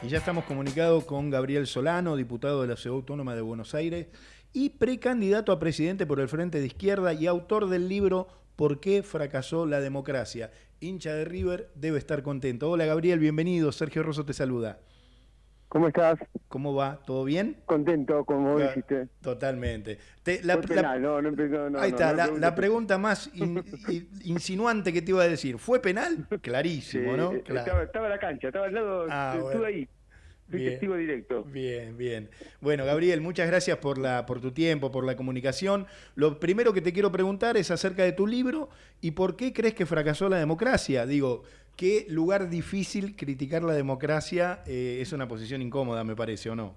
Y ya estamos comunicados con Gabriel Solano, diputado de la Ciudad Autónoma de Buenos Aires y precandidato a presidente por el Frente de Izquierda y autor del libro ¿Por qué fracasó la democracia? Hincha de River debe estar contento. Hola Gabriel, bienvenido. Sergio Rosso te saluda. ¿Cómo estás? ¿Cómo va? ¿Todo bien? Contento, como dijiste. Totalmente. la, penal, no, no empezó, ahí está, la, pregunta más insinuante que te iba a decir. ¿Fue penal? Clarísimo, ¿no? Eh, estaba, en la cancha, estaba al lado, ah, estuve ahí. Bien, testigo directo. Bien, bien. Bueno, Gabriel, muchas gracias por, la, por tu tiempo, por la comunicación. Lo primero que te quiero preguntar es acerca de tu libro y por qué crees que fracasó la democracia. Digo, qué lugar difícil criticar la democracia eh, es una posición incómoda, me parece, ¿o no?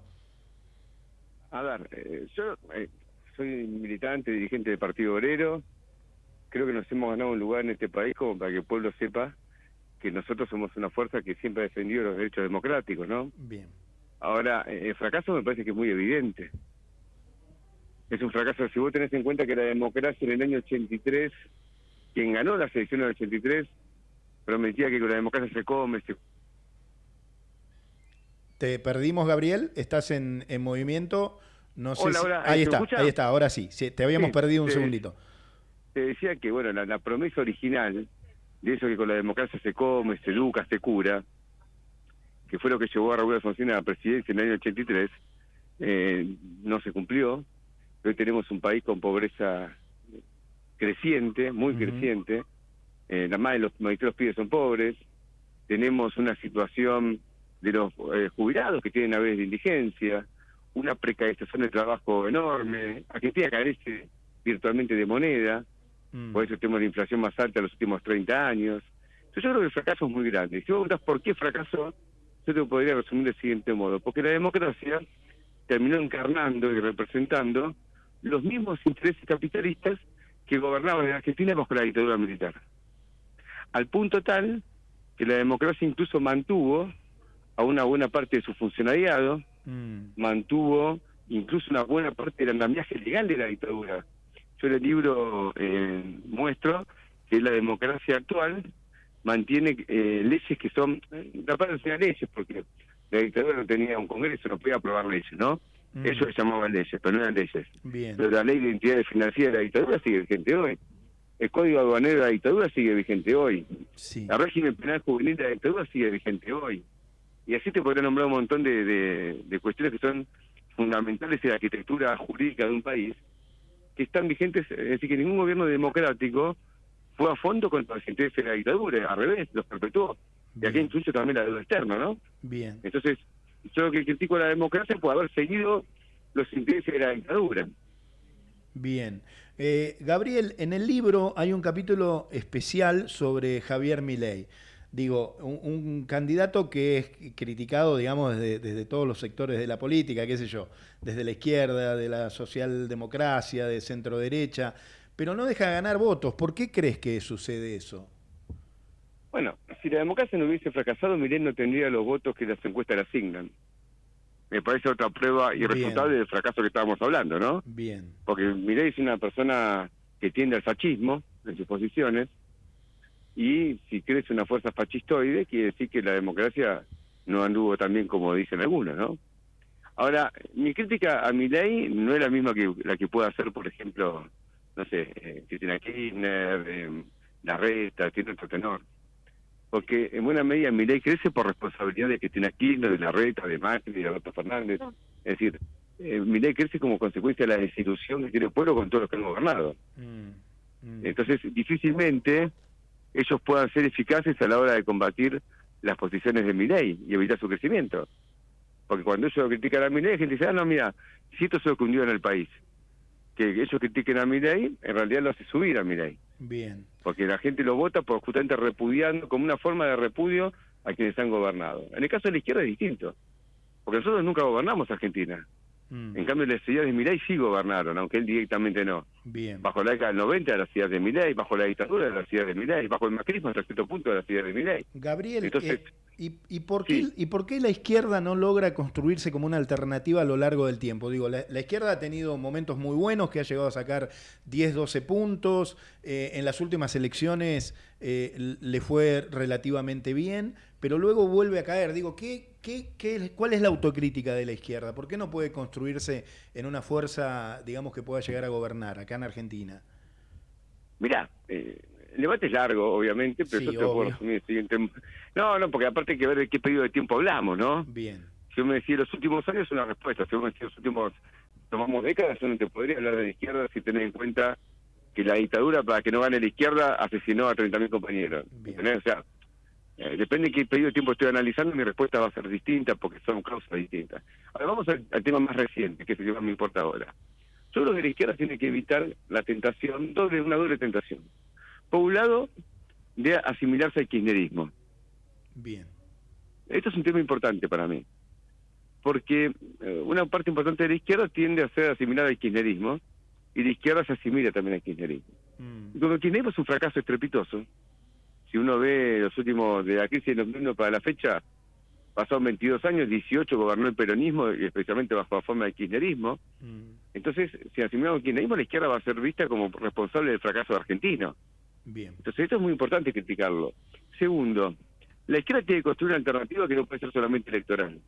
A ver, eh, yo eh, soy militante, dirigente del Partido Obrero. Creo que nos hemos ganado un lugar en este país como para que el pueblo sepa que nosotros somos una fuerza que siempre ha defendido los derechos democráticos, ¿no? Bien. Ahora, el fracaso me parece que es muy evidente. Es un fracaso, si vos tenés en cuenta que la democracia en el año 83, quien ganó las elecciones del 83, prometía que con la democracia se come, se... Te perdimos, Gabriel, estás en, en movimiento. No sé hola, Ahí está, ahí está, ahora sí. te habíamos perdido un segundito. Te decía que, bueno, la promesa original de eso que con la democracia se come, se educa, se cura, que fue lo que llevó a Raúl Alfonsín a la presidencia en el año 83, eh, no se cumplió. Hoy tenemos un país con pobreza creciente, muy creciente. Eh, la más de los los pibes son pobres. Tenemos una situación de los eh, jubilados que tienen a veces de indigencia, una precarización de trabajo enorme. Argentina carece virtualmente de moneda. Mm. Por eso tenemos la inflación más alta en los últimos 30 años. Entonces yo creo que el fracaso es muy grande. Si vos preguntas por qué fracasó, yo te podría resumir del siguiente modo. Porque la democracia terminó encarnando y representando los mismos intereses capitalistas que gobernaban en Argentina bajo la dictadura militar. Al punto tal que la democracia incluso mantuvo a una buena parte de su funcionariado, mm. mantuvo incluso una buena parte del andamiaje legal de la dictadura. Yo en el libro eh, muestro que la democracia actual mantiene eh, leyes que son, la parte de leyes, porque la dictadura no tenía un congreso, no podía aprobar leyes, ¿no? Mm. Eso se llamaban leyes, pero no eran leyes. Pero la ley de identidad financiera de la dictadura sigue vigente hoy. El código aduanero de la dictadura sigue vigente hoy. Sí. El régimen penal juvenil de la dictadura sigue vigente hoy. Y así te podría nombrar un montón de, de cuestiones que son fundamentales en la arquitectura jurídica de un país que están vigentes, es decir, que ningún gobierno democrático fue a fondo contra los intereses de la dictadura, al revés, los perpetuó. Y aquí incluye también la deuda externa, ¿no? Bien. Entonces, yo que critico la democracia por haber seguido los intereses de la dictadura. Bien. Eh, Gabriel, en el libro hay un capítulo especial sobre Javier Milei digo, un, candidato que es criticado, digamos, desde, todos los sectores de la política, qué sé yo, desde la izquierda, de la socialdemocracia, de centro derecha, pero no deja de ganar votos. ¿Por qué crees que sucede eso? Bueno, si la democracia no hubiese fracasado, Miren no tendría los votos que las encuestas le asignan. Me parece otra prueba irrefutable del fracaso que estábamos hablando, ¿no? Bien. Porque Milei es una persona que tiende al fascismo en sus posiciones, y si crece una fuerza fascistoide, quiere decir que la democracia no anduvo tan bien como dicen algunos, ¿no? Ahora, mi crítica a mi ley no es la misma que la que pueda hacer, por ejemplo, no sé, eh, Cristina Kirchner, eh, La Reta, tiene otro tenor. Porque en buena medida mi ley crece por responsabilidad de Cristina Kirchner, de La Reta, de Macri, de Alberto Fernández. Es decir, eh, mi ley crece como consecuencia de la desilusión que tiene el pueblo con todos los que han gobernado. Mm, mm. Entonces, difícilmente ellos puedan ser eficaces a la hora de combatir las posiciones de ley y evitar su crecimiento. Porque cuando ellos critican a ley, la gente dice, ah, no, mira, si esto se ocurrió en el país, que ellos critiquen a ley, en realidad lo hace subir a ley. Bien. Porque la gente lo vota por justamente repudiando, como una forma de repudio a quienes han gobernado. En el caso de la izquierda es distinto, porque nosotros nunca gobernamos Argentina. Mm. En cambio, las ideas de ley sí gobernaron, aunque él directamente no. Bien. Bajo la década del 90 de la ciudad de Miley, bajo la dictadura de la ciudad de Miley, bajo el macrismo hasta cierto punto de la ciudad de Miley. Gabriel, Entonces, eh, ¿y, y por qué, ¿y por qué la izquierda no logra construirse como una alternativa a lo largo del tiempo? Digo, la, la izquierda ha tenido momentos muy buenos, que ha llegado a sacar 10, 12 puntos, eh, en las últimas elecciones eh, le fue relativamente bien, pero luego vuelve a caer. Digo, ¿qué, qué, qué, ¿cuál es la autocrítica de la izquierda? ¿Por qué no puede construirse en una fuerza, digamos, que pueda llegar a gobernar acá en Argentina? Mirá, eh, el debate es largo, obviamente, pero Sí, yo te puedo resumir el siguiente. No, no, porque aparte hay que ver de qué periodo de tiempo hablamos, ¿no? Bien, Si yo me decía los últimos años, una respuesta. Si yo me decía los últimos, tomamos décadas, yo no te podría hablar de la izquierda si tenés en cuenta que la dictadura, para que no gane la izquierda, asesinó a 30.000 compañeros. O sea, eh, depende de qué periodo de tiempo estoy analizando, mi respuesta va a ser distinta porque son causas distintas. Ahora vamos al, al tema más reciente, que es el que más me importa ahora. Yo creo que la izquierda tiene que evitar la tentación, doble, una doble tentación. Por un lado, de asimilarse al kirchnerismo. bien. Esto es un tema importante para mí, porque eh, una parte importante de la izquierda tiende a ser asimilada al kirchnerismo y la izquierda se asimila también al kirchnerismo. Mm, Y Como el kirchnerismo es un fracaso estrepitoso, si uno ve los últimos, de la crisis de 2001 para la fecha, pasaron 22 años, 18 gobernó el peronismo, y especialmente bajo la forma del kirchnerismo. mm, Entonces, si asimilamos al kirchnerismo, la izquierda va a ser vista como responsable del fracaso argentino. bien. Entonces, esto es muy importante criticarlo. Segundo, la izquierda tiene que construir una alternativa que no puede ser solamente electoral.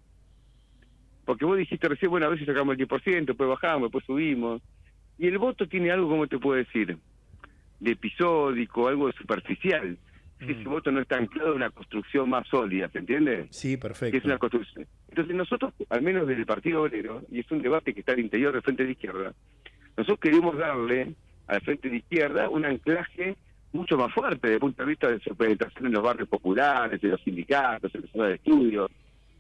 Porque vos dijiste recién, bueno, a veces sacamos el 10%, después bajamos, después subimos. Y el voto tiene algo, como te puedo decir, de episódico, algo superficial. Si Mm. ese voto no está anclado en una construcción más sólida, ¿se entiende? Sí, perfecto. es una construcción. Entonces nosotros, al menos desde el Partido Obrero, y es un debate que está al interior del Frente de Izquierda, nosotros queremos darle al Frente de Izquierda un anclaje mucho más fuerte desde el punto de vista de su penetración en los barrios populares, en los sindicatos, en las zonas de estudio,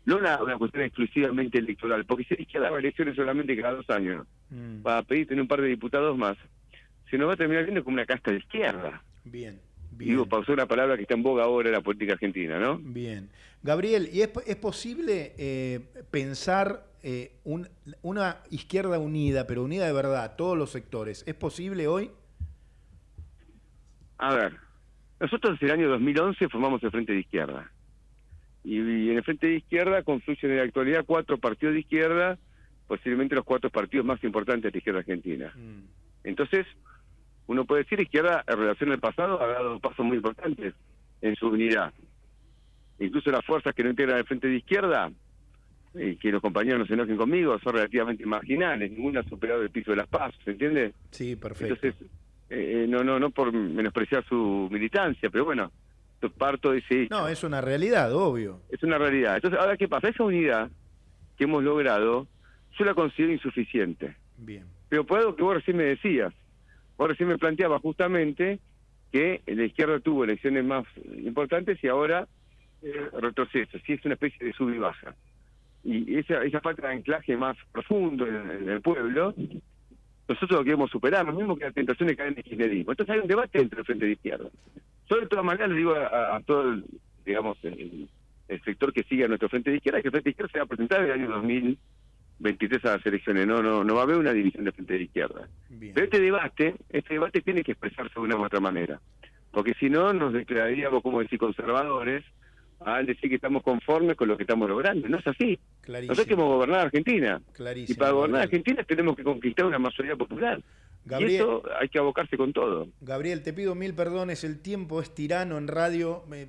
no una, una cuestión exclusivamente electoral, porque si la izquierda va a elecciones solamente cada dos años, Mm, para pedir tener un par de diputados más, se nos va a terminar viendo como una casta de izquierda. Bien, bien. Digo, pausó una palabra que está en boga ahora en la política argentina, ¿no? Bien. Gabriel, ¿y es, es posible eh, pensar eh, un- una izquierda unida, pero unida de verdad, todos los sectores? ¿Es posible hoy? A ver, nosotros en el año 2011 formamos el Frente de Izquierda. Y, y en el Frente de Izquierda confluyen en la actualidad cuatro partidos de izquierda, posiblemente los cuatro partidos más importantes de la izquierda argentina. Mm, Entonces, uno puede decir izquierda en relación al pasado ha dado pasos muy importantes en su unidad. Incluso las fuerzas que no integran el Frente de Izquierda, y que los compañeros no se enojen conmigo, son relativamente marginales, ninguna ha superado el piso de las pasos, ¿se entiende? Sí, perfecto. Entonces, eh, no, no, no por menospreciar su militancia, pero bueno, parto de ese no, es una realidad, obvio. Es una realidad. Entonces, ahora, ¿qué pasa? Esa unidad que hemos logrado, yo la considero insuficiente. Bien. Pero por algo que vos recién me decías, vos recién me planteabas justamente que la izquierda tuvo elecciones más importantes y ahora eh, retroceso, sí es una especie de sub y baja. Y esa, esa falta de anclaje más profundo en, en el pueblo, nosotros lo queremos superar, lo mismo que la tentación de caer en el kirchnerismo. Entonces hay un debate entre el Frente de Izquierda. Yo de todas maneras le digo a, todo el, digamos, el, sector que sigue a nuestro Frente de Izquierda que el Frente de Izquierda se va a presentar en el año 2023 a las elecciones. No, no, no va a haber una división de Frente de Izquierda. Bien. Pero este debate, este debate tiene que expresarse de una u otra manera. Porque si no, nos declararíamos, como decir, conservadores al decir que estamos conformes con lo que estamos logrando. No es así. Clarísimo. Nosotros queremos gobernar Argentina. Clarísimo, Y para gobernar Gabriel. Argentina tenemos que conquistar una mayoría popular. Y Gabriel, eso hay que abocarse con todo. Gabriel, te pido mil perdones, el tiempo es tirano en radio, me,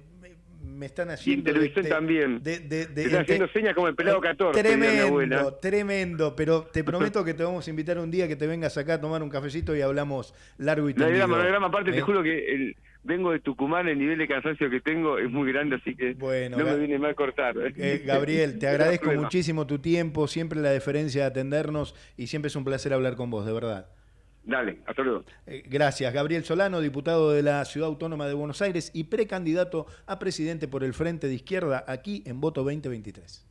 me- están haciendo... televisión de- también. de- de- de- Te están este- haciendo señas como el pelado 14, diría mi abuela. Tremendo, tremendo, pero te prometo que te vamos a invitar un día que te vengas acá a tomar un cafecito y hablamos largo y tendido. no. Aparte, te ¿Eh? juro que el, vengo de Tucumán, el nivel de cansancio que tengo es muy grande, así que Bueno, no me viene mal cortar. Eh, Gabriel, te agradezco muchísimo tu tiempo, siempre la deferencia de atendernos y siempre es un placer hablar con vos, de verdad. Dale, hasta luego. Eh, Gracias. Gabriel Solano, diputado de la Ciudad Autónoma de Buenos Aires y precandidato a presidente por el Frente de Izquierda aquí en Voto 2023.